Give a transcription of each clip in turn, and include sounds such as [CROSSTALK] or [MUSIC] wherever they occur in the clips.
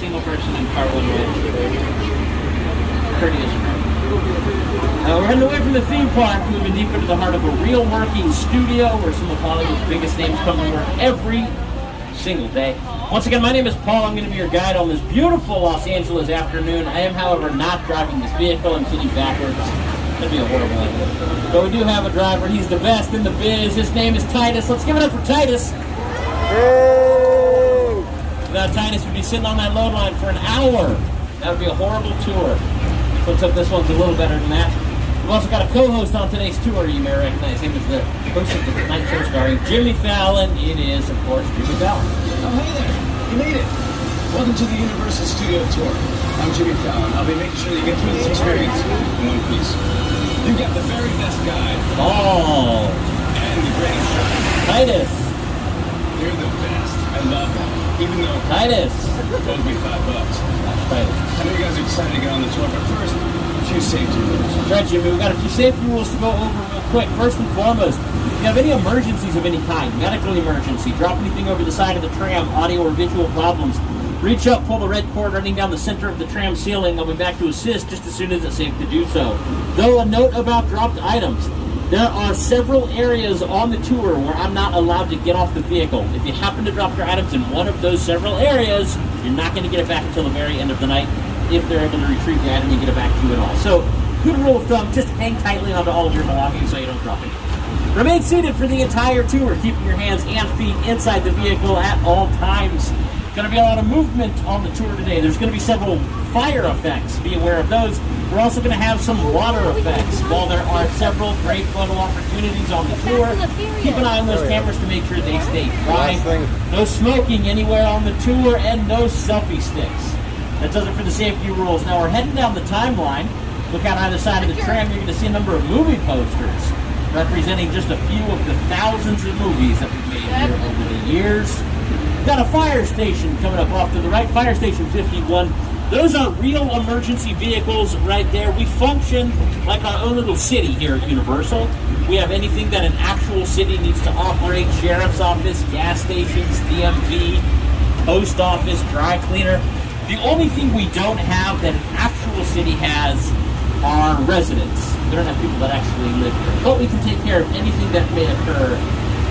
single person in car one. Courteous. Uh, we're heading away from the theme park, moving deep into the heart of a real working studio where some of Hollywood's biggest names come to work every single day. Once again, my name is Paul. I'm going to be your guide on this beautiful Los Angeles afternoon. I am, however, not driving this vehicle. I'm sitting backwards. Going to be a horrible idea. But we do have a driver. He's the best in the biz. His name is Titus. Let's give it up for Titus. Without Titus, we'd be sitting on that load line for an hour. That would be a horrible tour. Looks like this one's a little better than that. We've also got a co-host on today's tour you may recognize him as the host of the Tonight Show starring Jimmy Fallon. It is, of course, Jimmy Fallon. Oh, hey there. You made it. Welcome to the Universal Studio Tour. I'm Jimmy Fallon. I'll be making sure you get through this experience in one piece. You've got the very best guide Oh, and the greatest driver. Titus. You're the best. I love that. Even though Titus. it owes me five bucks. Titus. I know you guys are excited to get on the tour, but first, a few safety rules. Right, Jimmy, we've got a few safety rules to go over real quick. First and foremost, if you have any emergencies of any kind, medical emergency, drop anything over the side of the tram, audio or visual problems, reach up, pull the red cord running down the center of the tram ceiling. I'll be back to assist just as soon as it's safe to do so. Though a note about dropped items. There are several areas on the tour where I'm not allowed to get off the vehicle. If you happen to drop your items in one of those several areas, you're not going to get it back until the very end of the night if they're able to retrieve the item and get it back to you at all. So, good rule of thumb, just hang tightly onto all of your belongings so you don't drop it. Remain seated for the entire tour, keeping your hands and feet inside the vehicle at all times. Going to be a lot of movement on the tour today. There's going to be several fire effects. Be aware of those. We're also going to have some water effects. While there are several great photo opportunities on the tour, keep an eye on those oh, cameras to make sure they stay dry. No smoking anywhere on the tour and no selfie sticks. That does it for the safety rules. Now we're heading down the timeline. Look out either side of the tram. You're going to see a number of movie posters representing just a few of the thousands of movies that we've made here over the years. We've got a fire station coming up off to the right, Fire Station 51. Those are real emergency vehicles right there. We function like our own little city here at Universal. We have anything that an actual city needs to operate sheriff's office, gas stations, DMV, post office, dry cleaner. The only thing we don't have that an actual city has are residents. We don't have people that actually live here. But we can take care of anything that may occur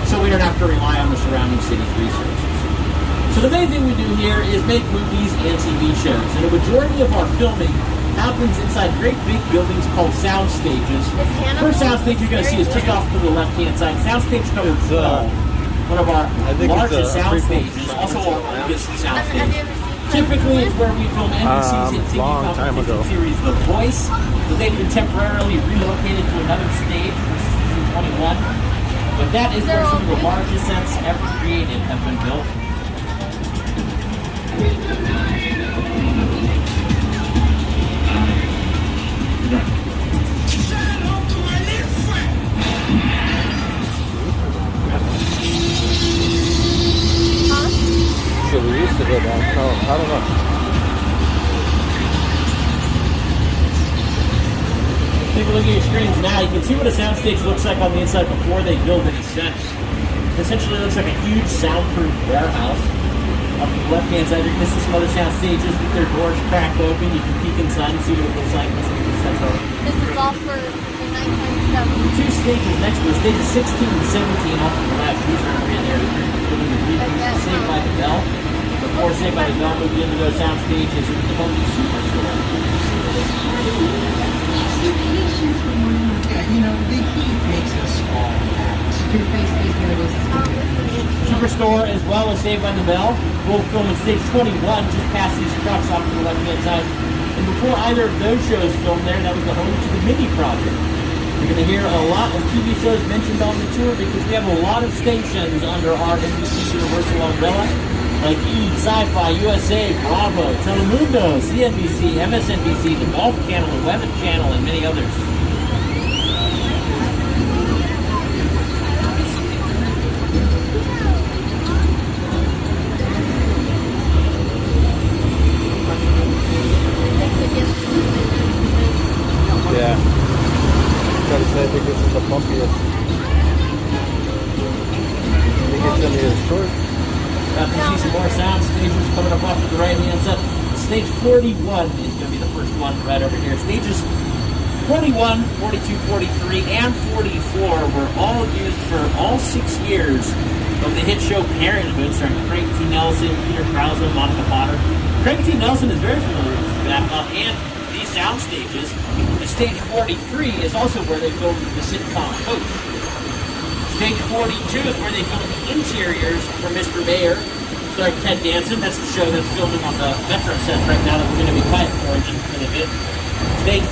so we don't have to rely on the surrounding city's resources. So the main thing we do here is make movies and TV shows. And a majority of our filming happens inside great big buildings called sound stages. First sound stage you're going to see is just off to the left-hand side. Sound stage number It's, uh, 12, one of our I think it's, largest uh, sound stages, also our oldest sound stage. Typically, it's where we film NBC's Um, hit TV long time competition ago. series The Voice, but they've been temporarily relocated to another stage for season 21. But that is where some of the largest sets ever created have been built. So we used to go down. I don't know. Take a look at your screens now. You can see what a soundstage looks like on the inside before they build any sets. It essentially looks like a huge soundproof warehouse. Up the left-hand side, you're going to see some other sound stages with their doors cracked open. You can peek inside and see what it looks like. Let's see what the sets are. This is all for the 1970s. two stages next to us, stages 16 and 17 off to the left. These are going to be in there doing the reviews of um, Saved by the Bell. Before Saved by the Bell moved into those sound stages, it was the Home Superstore. You know, the heat makes us all Superstore as well as Saved by the Bell. Both film stage 21, just past these trucks off to the left hand side. And before either of those shows filmed there, that was the home to the Mindy Project. You're going to hear a lot of TV shows mentioned on the tour because we have a lot of stations under our NBC Universal umbrella, like E, Sci-Fi, USA, Bravo, Telemundo, CNBC, MSNBC, the Golf Channel, the Weather Channel, and many others. 31 is going to be the first one right over here. Stages 41, 42, 43, and 44 were all used for all six years of the hit show Parenthood starring Craig T. Nelson, Peter Krause, Monica Potter. Craig T. Nelson is very familiar with that uh, and these sound stages. The stage 43 is also where they filmed the sitcom Coach. Stage 42 is where they filmed the interiors for Mr. Mayor starring Ted Danson. That's the show that's filming on the Metro set right now that we're going to be quiet for in just a minute. bit. Stage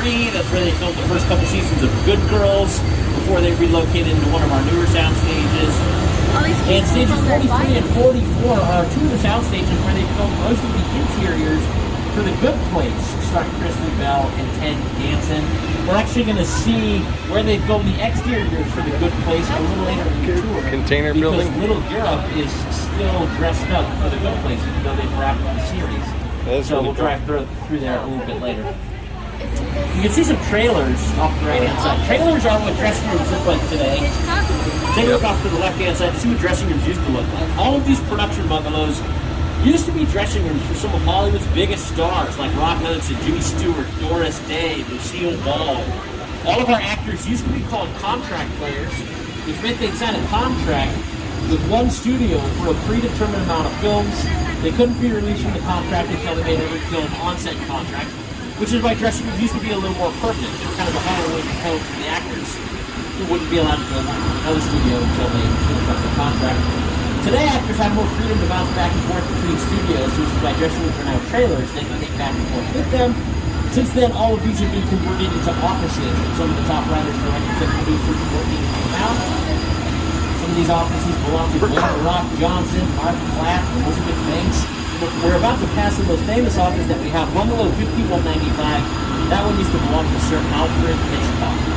43, that's where they filmed the first couple seasons of Good Girls before they relocated into one of our newer sound stages. And stages 43 and 44 are two of the sound stages where they filmed most of the interiors for The Good Place, starring Kristen Bell and Ted Danson. We're actually going to see where they filmed the exteriors for The Good Place a little later in the tour. Container because building? Little Europe is still dressed up for The Good Place, even though they've wrapped the series. That is so really we'll cool. drive through, through there a little bit later. You can see some trailers off the right hand side. Trailers are what dressing rooms look like today. Take a look off to the left hand side to see what dressing rooms used to look like. All of these production bungalows used to be dressing rooms for some of Hollywood's biggest stars like Rock Hudson, Jimmy Stewart, Doris Day, Lucille Ball. All of our actors used to be called contract players, which meant they'd sign a contract with one studio for a predetermined amount of films. They couldn't be released from the contract until they made every film on-set contract, which is why dressing rooms used to be a little more permanent. They were kind of a Hollywood home for the actors who wouldn't be allowed to go to another studio until they finished up the contract. Today, actors have more freedom to bounce back and forth between studios, which is why rooms are now trailers they can take back and forth with them. Since then, all of these have been converted into offices. Some of the top writers, directors, and producers working out. Some of these offices belong to Glenn Rock Johnson, Mark Platt, Elizabeth Banks. We're about to pass the most famous office that we have, Bungalow 5195. That one used to belong to Sir Alfred Hitchcock.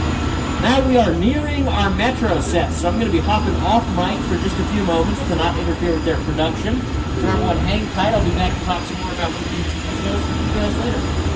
Now we are nearing our Metro set, so I'm going to be hopping off mic for just a few moments to not interfere with their production. So everyone hang tight. I'll be back to talk some more about and TV shows with you guys later.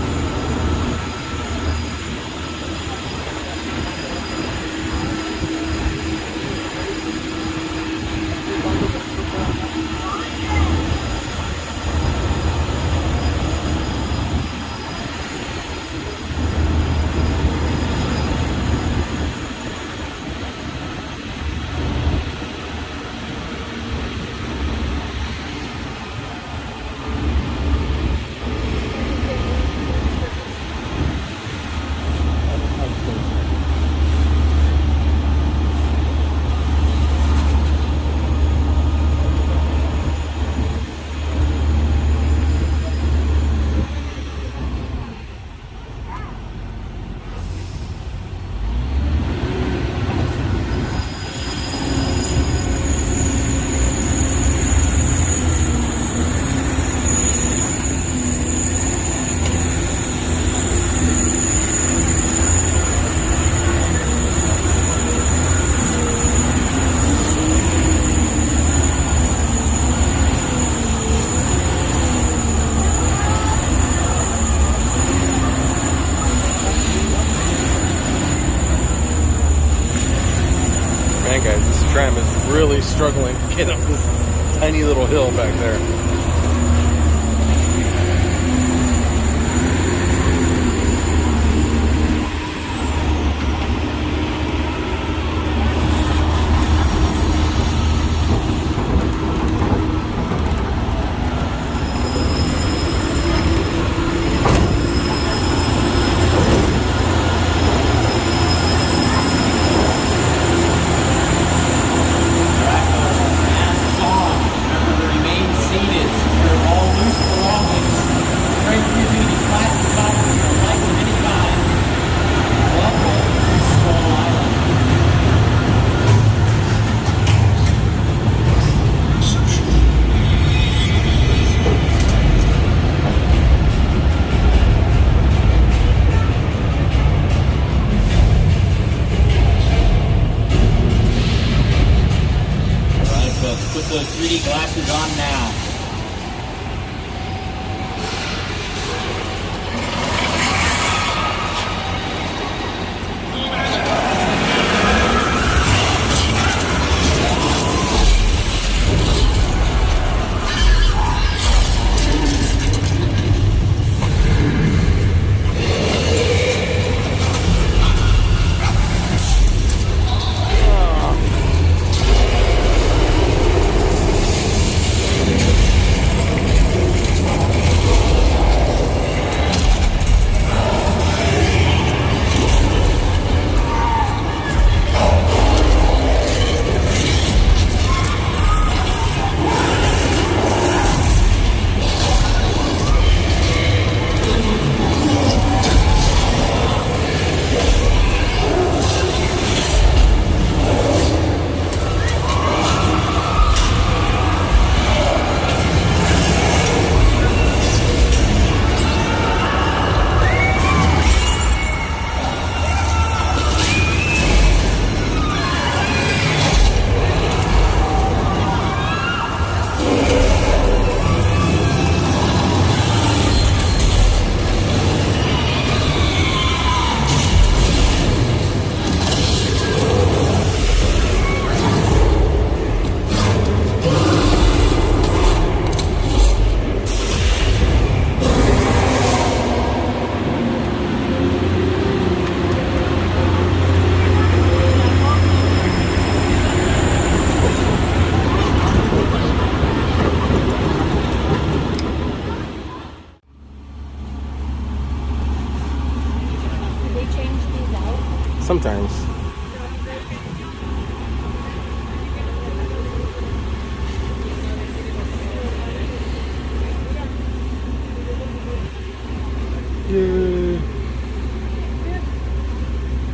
Yay.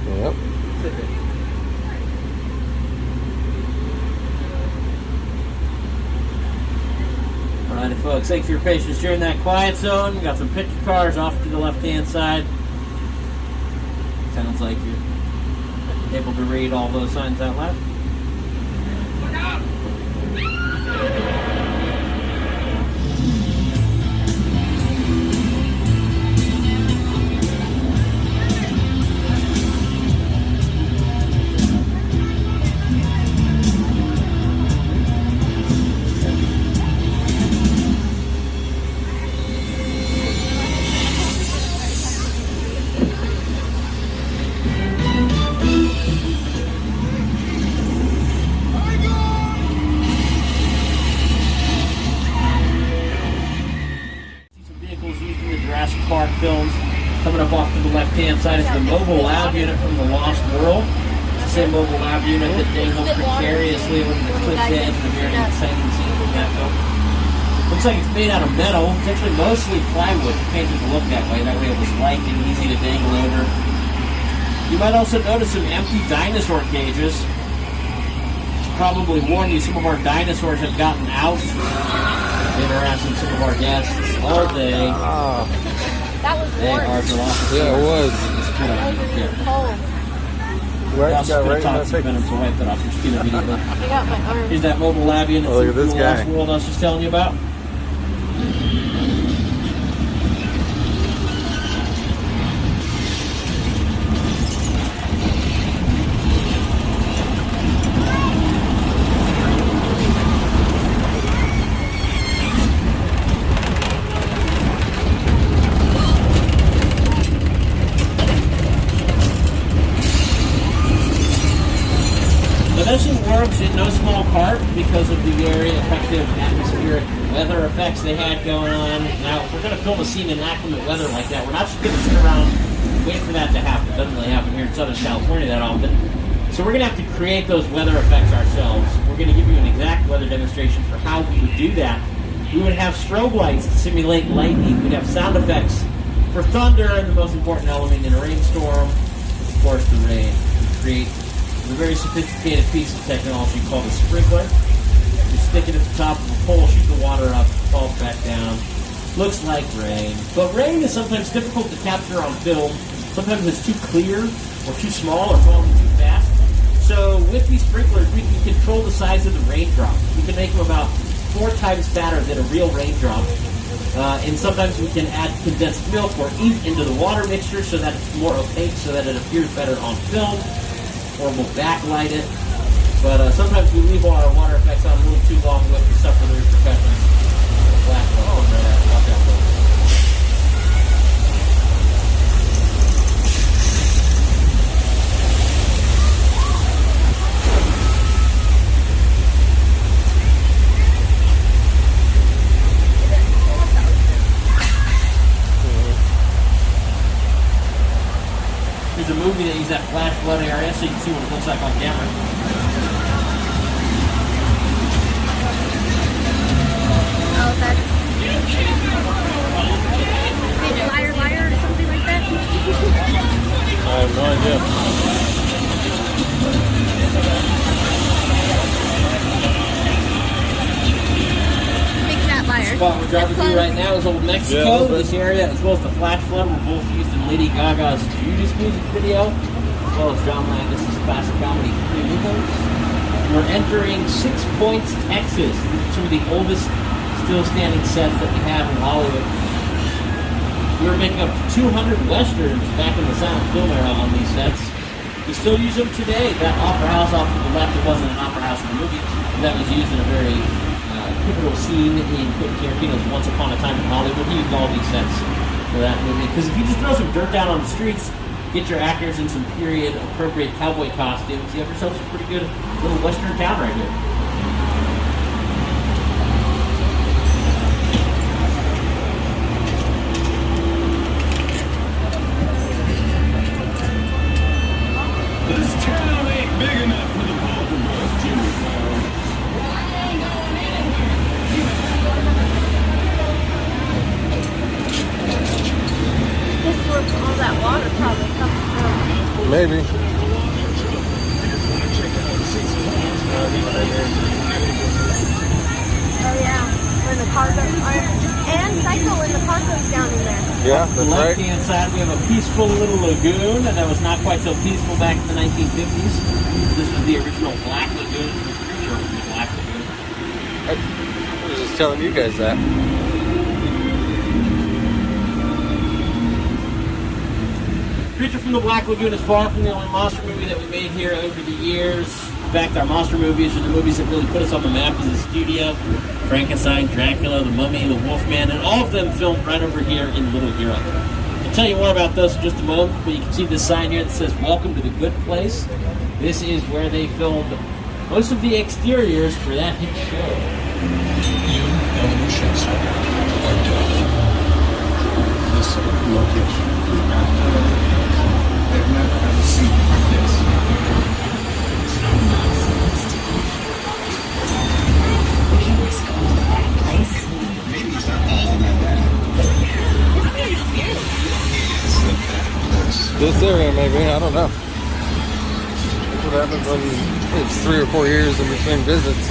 Yep. Alrighty, folks. Thanks for your patience during that quiet zone. We got some picture cars off to the left-hand side. Sounds like you're able to read all those signs out loud. The mobile lab unit from the Lost World. It's the same mobile lab unit that dangled precariously over the cliff edge of the very exciting scene from that film. Looks like it's made out of metal. It's actually mostly plywood, painted to look that way. That way it was light and easy to dangle over. You might also notice some empty dinosaur cages. Probably warn you, some of our dinosaurs have gotten out. Been harassing some of our guests all day. Ah, That was They warm. are Velociraptors. yeah, it was. Just put it on here. cold. Right, We also got put right a in my toxic face. venom to wipe that off your skin immediately. I got my arm. Here's that mobile lab unit Oh, look at from this the Lost guy. World I was just telling you about. The mission works in no small part because of the very effective atmospheric weather effects they had going on. Now, if we're going to film a scene in inclement weather like that, we're not just going to sit around waiting for that to happen. It doesn't really happen here in Southern California that often. So we're going to have to create those weather effects ourselves. We're going to give you an exact weather demonstration for how we would do that. We would have strobe lights to simulate lightning. We'd have sound effects for thunder and the most important element in a rainstorm, of course, the rain. We create a very sophisticated piece of technology called a sprinkler. You stick it at the top of a pole, shoot the water up, falls back down. Looks like rain. But rain is sometimes difficult to capture on film. Sometimes it's too clear or too small or falling too fast. So with these sprinklers, we can control the size of the raindrops. We can make them about four times fatter than a real raindrop. Uh, and sometimes we can add condensed milk or ink into the water mixture so that it's more opaque, so that it appears better on film or we'll backlight it. But uh, sometimes we leave all our water effects on a little too long with to suffer the repercussions. Black oh, right. Watch out, folks. There's a movie that uses that flash flood area so you can see what it looks like on camera. Oh, that's. Liar, liar, or something like that. I have no idea. Big fat liar. spot we're driving through right now is Old Yeah, Mexico. little this area, as well as the Flash Flood, were both used in Lady Gaga's Judas music video, as well as John Landis' classic comedy Three Amigos. We're entering Six Points, Texas. These are of the oldest still standing sets that we have in Hollywood. We were making up to 200 westerns back in the silent film era on these sets. We still use them today. That opera house off to the left, it wasn't an opera house in the movie. That was used in a very uh, pivotal scene in Quentin Tarantino's Once Upon a Time in Hollywood. He used all these sets for that movie. Because if you just throw some dirt down on the streets, get your actors in some period appropriate cowboy costumes, you have yourself a pretty good little western town right here. Maybe. Oh yeah, when the cargo and Psycho when the cargo's down in there. Yeah, The that's left right. hand side, we have a peaceful little lagoon that was not quite so peaceful back in the 1950s. This was the original Black Lagoon, the creature from the Black Lagoon. I was that. Creature from the Black Lagoon is far from the only monster movie that we made here over the years. In fact, our monster movies are the movies that really put us on the map as a studio. Frankenstein, Dracula, The Mummy, The Wolfman, and all of them filmed right over here in Little Europe. I'll tell you more about those in just a moment, but you can see this sign here that says Welcome to the Good Place. This is where they filmed most of the exteriors for that hit show. You, Eleanor Shellstrop, are deaf. This location. They've never had a scene like this. Maybe it's not all about that. It's the bad place. This area, maybe. I don't know. That's what happens when it's three or four years in between visits.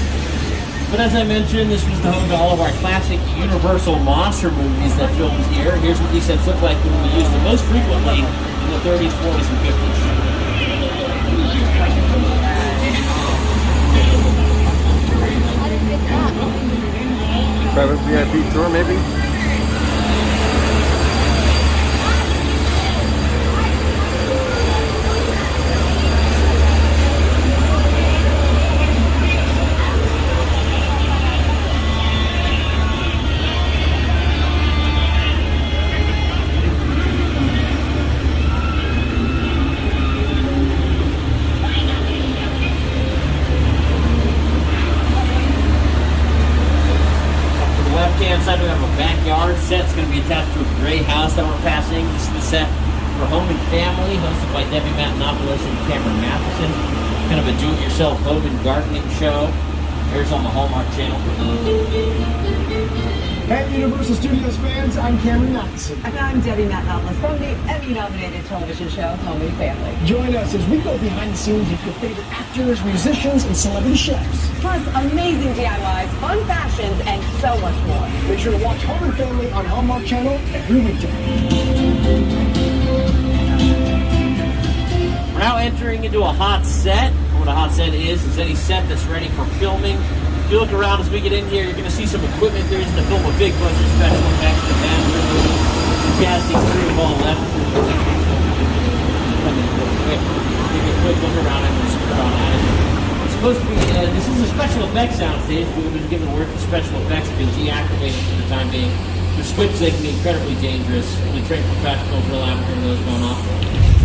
But as I mentioned, this was the home to all of our classic Universal monster movies that filmed here. Here's what these sets look like when we used them most frequently in the 30s, 40s, and 50s. I didn't get that. Private VIP tour, maybe. For Home and Family, hosted by Debbie Matenopoulos and Cameron Mathison. Kind of a do-it-yourself home and gardening show. Here's on the Hallmark Channel. Hey, Universal Studios fans, I'm Cameron Mathison. And I'm Debbie Matenopoulos from the Emmy-nominated television show Home and Family. Join us as we go behind the scenes with your favorite actors, musicians, and celebrity chefs. Plus amazing DIYs, fun fashions, and so much more. Make sure to watch Home and Family on Hallmark Channel every weekday. We're now entering into a hot set. What a hot set is, is any set that's ready for filming. If you look around as we get in here, you're going to see some equipment there is to film a big bunch of special effects and bathroom casting crew all left. Take a quick look around and just it. It's supposed to be, uh, this is a special effects soundstage. We've been given word that special effects have been deactivated for the time being. The scripts, they can be incredibly dangerous. The trained professionals real after those going off.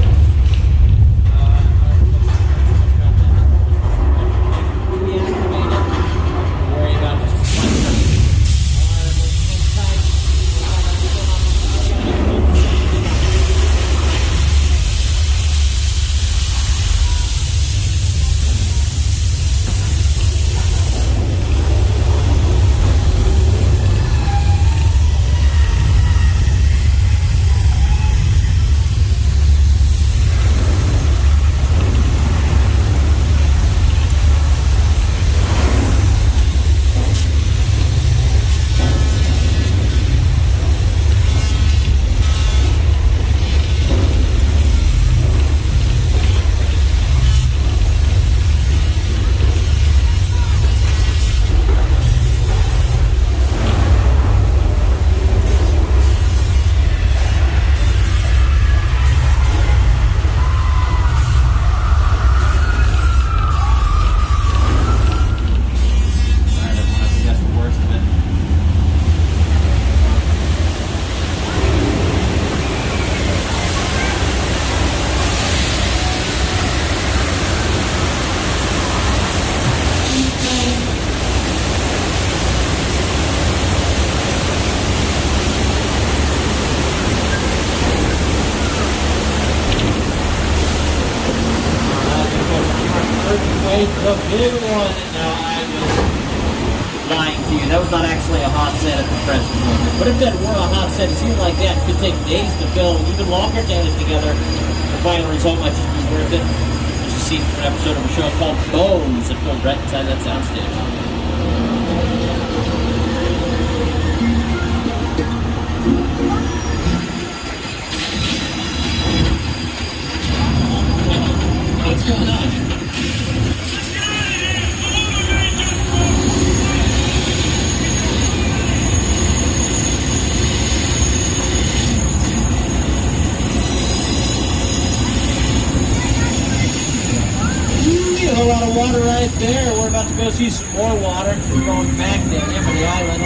A lot of water right there. We're about to go see some more water. We're going back to Amity Island.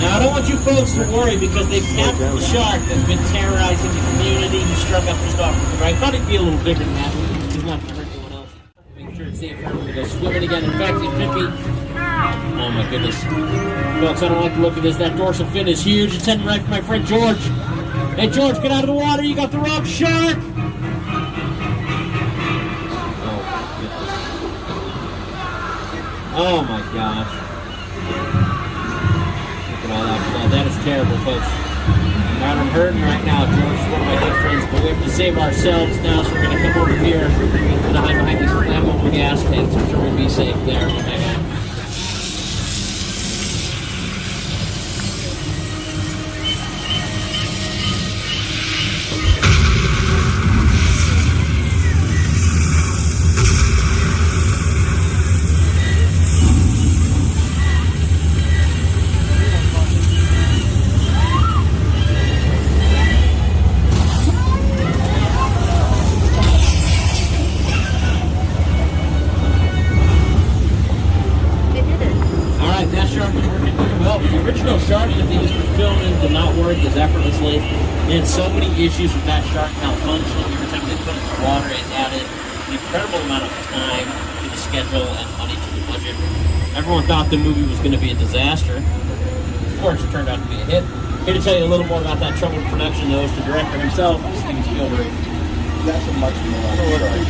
Now, I don't want you folks to worry because they've captured the shark that's been terrorizing the community. and struck up the river. I thought he'd be a little bigger than that. He's not going to hurt anyone else. Make sure it's safe for everyone to go swimming again. In fact, it could be. Oh my goodness. Folks, I don't like the look of this. That dorsal fin is huge. It's heading right for my friend George. Hey, George, get out of the water. You got the wrong shark. Oh my gosh. Look at all that blood. That is terrible, folks. I'm hurting right now. George is one of my good friends, but we have to save ourselves now, so we're going to come over here and hide behind these flammable gas tanks, which are going to be safe there. Issues with that shark malfunctioning every time they put it in the water. It added an incredible amount of time to the schedule and money to the budget. Everyone thought the movie was going to be a disaster. Of course, it turned out to be a hit. Here to tell you a little more about that troubled production, though, is the director himself, Steven Spielberg. That's a much more It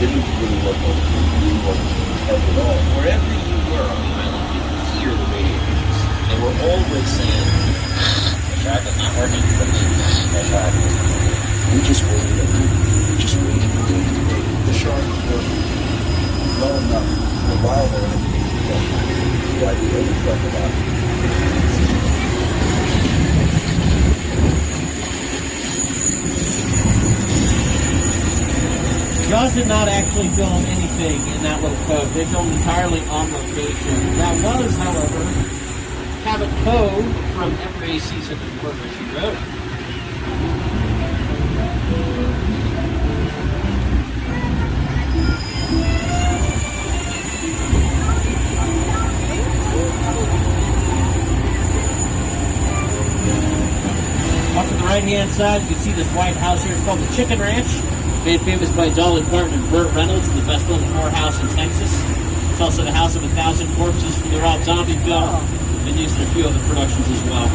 didn't really look like it wasn't at all. Wherever you were on the island, you could hear the radio. They were always saying, the shark is not working. The shark is We just waited and we just waited and waited and waited. The shark was well enough for a while there. The idea was like about Jaws did not actually film anything in that little cove. They filmed entirely on location. That was, however, Cabot Cove from every season of Murder She Wrote. Off to the right-hand side, you can see this white house here. It's called the Chicken Ranch. Made famous by Dolly Parton and Burt Reynolds, the best-known whorehouse in Texas. It's also the house of a thousand corpses from the Rob Zombie film. Been used in a few other productions as well.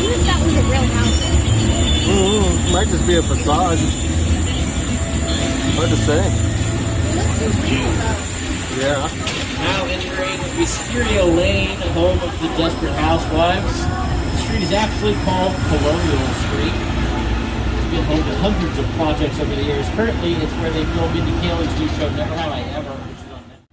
What if that was a real house? Mm, might just be a facade. Hard to say. It looks so real though. Yeah. Now entering Wisteria Lane, home of the Desperate Housewives. The street is actually called Colonial Street. Been to hundreds of projects over the years. Currently, it's where they filmed Mindy Kaling's new show, Never Have I Ever, which is on Netflix.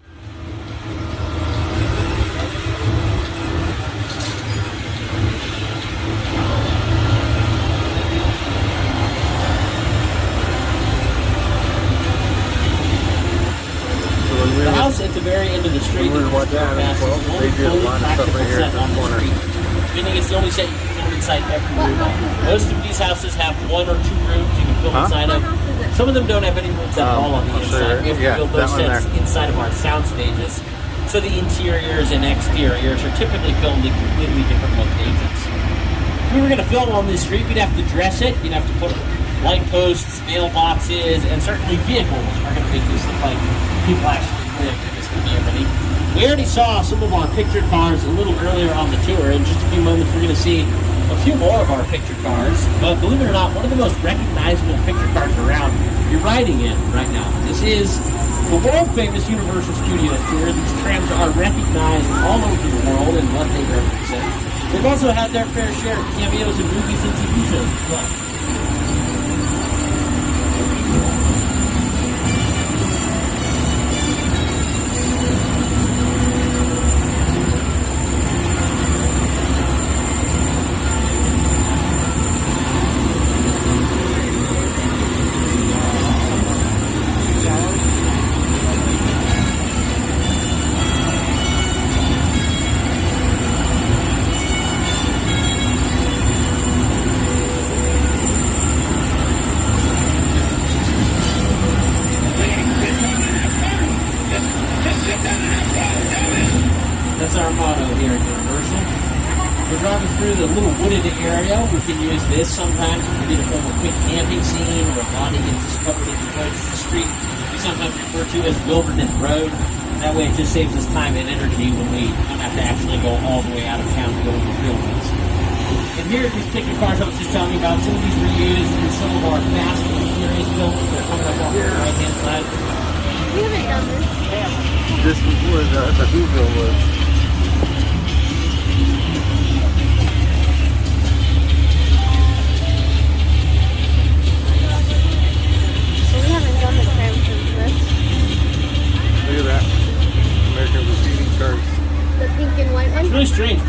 So when we The house at the very end of the street When we were that watching passes Animal is the Twelve, only they a lot of stuff right here at this corner. Meaning it's the only set you can film inside every room. Most of these houses have one or two rooms you can film Huh? inside of. house is it? Some of them don't have any rooms at Um, all on the inside. you. We have to build those sets there. inside of our sound stages. So the interiors and exteriors are typically filmed in completely different locations. If we were going to film on this street, we'd have to dress it. You'd have to put light posts, mailboxes, and certainly vehicles are going to make this look like people actually live in this community. We already saw some of our pictured cars a little earlier on the tour. In just a few moments, we're going to see a few more of our picture cars, but believe it or not, one of the most recognizable picture cars around, you're riding in right now. This is the world famous Universal Studios tour. These trams are recognized all over the world and what they represent. They've also had their fair share of cameos in movies and TV shows as well.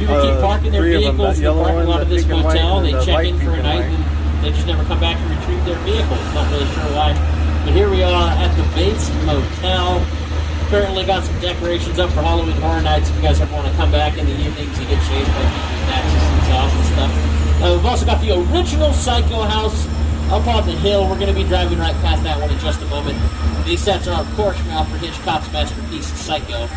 People keep Uh, parking their three of them, vehicles in the parking lot of this pink and white, motel. They the check in for a night and they just never come back and retrieve their vehicles. Not really sure why. But here we are at the Bates Motel. Currently got some decorations up for Halloween Horror Nights. If you guys ever want to come back in the evenings, you get by Maxis and sauce and stuff. Uh, we've also got the original Psycho House up on the hill. We're going to be driving right past that one in just a moment. These sets are, of course, from Alfred Hitchcock's masterpiece, Psycho.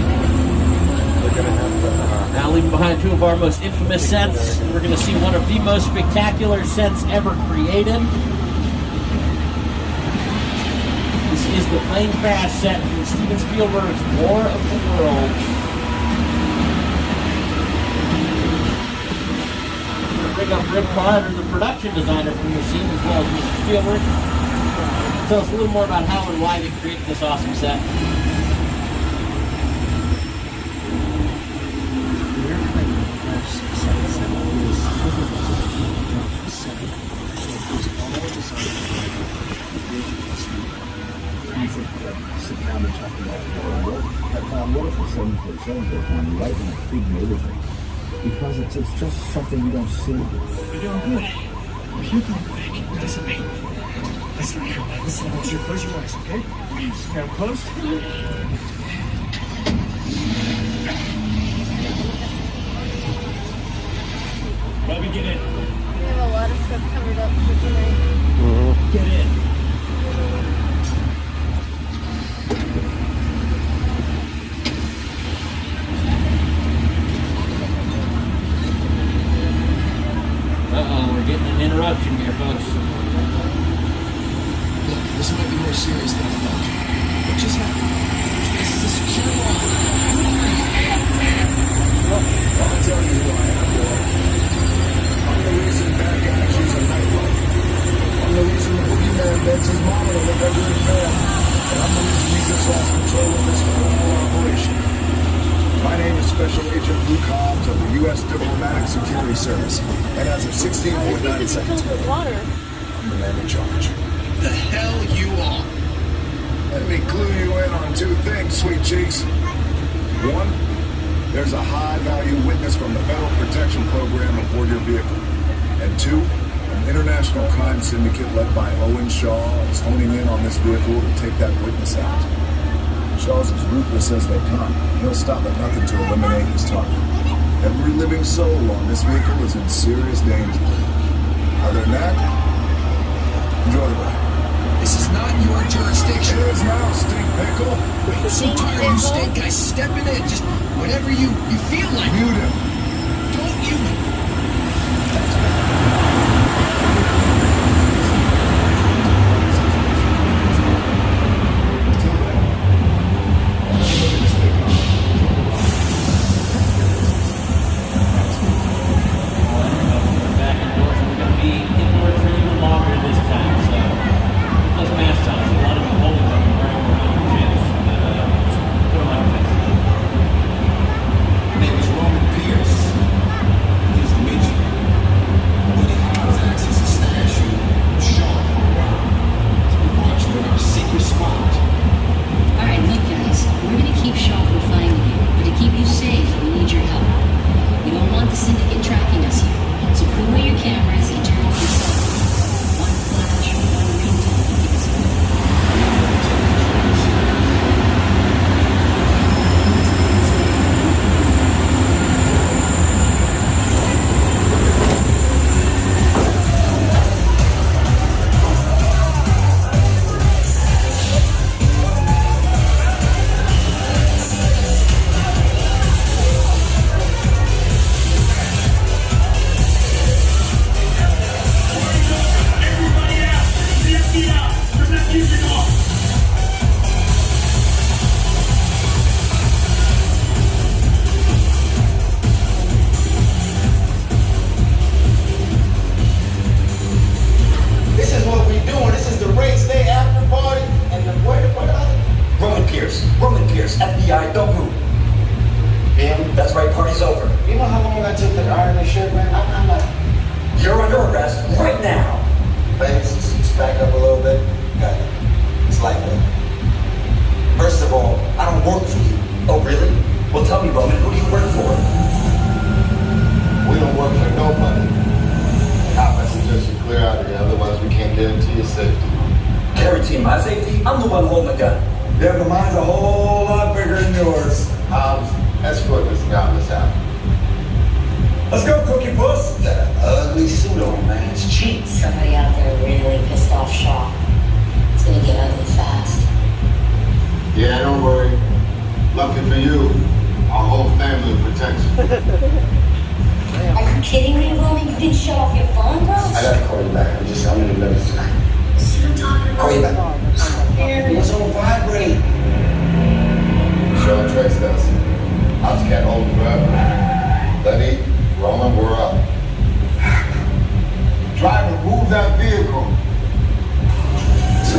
They're gonna have the, uh, Now leaving behind two of our most infamous sets, we're going to see one of the most spectacular sets ever created. This is the plane crash set from Steven Spielberg's War of the Worlds. Bring up Rick Carter, the production designer from the scene, as well as Mr. Spielberg. Tell us a little more about how and why they created this awesome set. Sit down and talk about war. I found what if the same for Sanders when you write in a big neighborhood? Because it's, it's just something you don't see. You're doing good. If you're going quick, listen to me. Listen here, man. Listen, I want you to close your eyes, okay? Now close. Bobby, get in. We have a lot of stuff covered up for tonight. Mm-hmm. Get in. Uh-oh, we're getting an interruption here, folks. Look, this might be more serious than I thought. What just happened? This is a secure line. I'll tell you who I am, boy. I'm the reason bad guys use a nightlight. I'm the reason the boogeyman bends his mama to look under his man. And I'm the reason he just lost control of this whole operation. My name is Special Agent Luke Hobbs of the U.S. Diplomatic Security Service. And as of 16.9 seconds ago, Water. I'm the man in charge. The hell you are. Let me clue you in on two things, sweet cheeks. One, there's a high-value witness from the Federal Protection Program aboard your vehicle. And two, an international crime syndicate led by Owen Shaw is honing in on this vehicle to take that witness out. Charles is ruthless as they come. He'll stop at nothing to eliminate his target. Every living soul on this vehicle is in serious danger. Other than that, enjoy the ride. This is not your jurisdiction. It is now, stink pickle. I'm so tired you stink guys stepping in. Just whatever you, you feel like. Mute him. Don't you... off. It's gonna get ugly fast. Yeah, don't worry. Lucky for you, our whole family protects you. [LAUGHS] Are you kidding me, Roman? You didn't shut off your phone, bro? I gotta call you back. I'm just, I'm to the middle tonight. See what I'm talking about? Call you back. It's on vibrate. Sean traced us. I just can't hold forever. Letty, Roman, we're up. Driver, move that vehicle.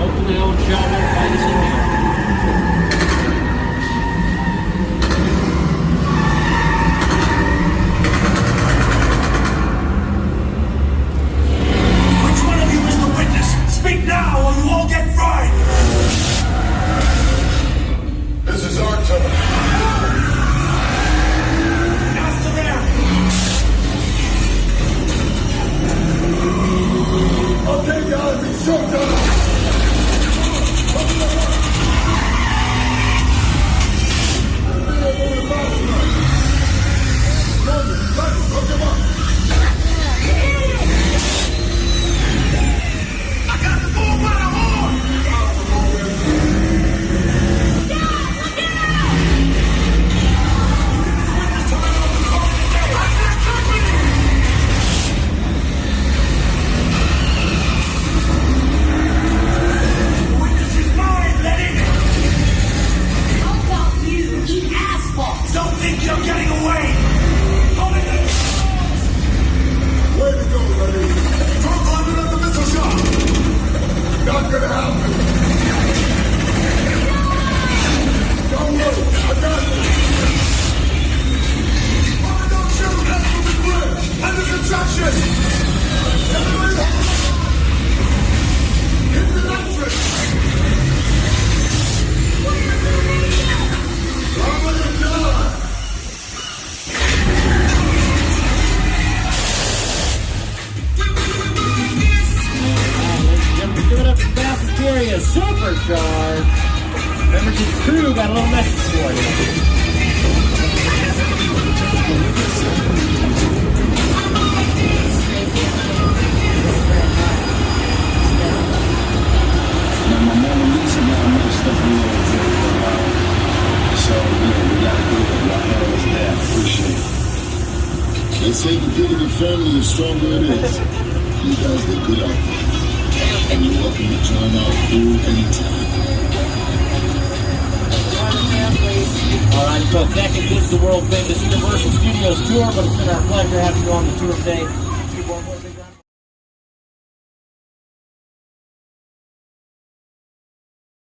Hopefully old John will find us in here.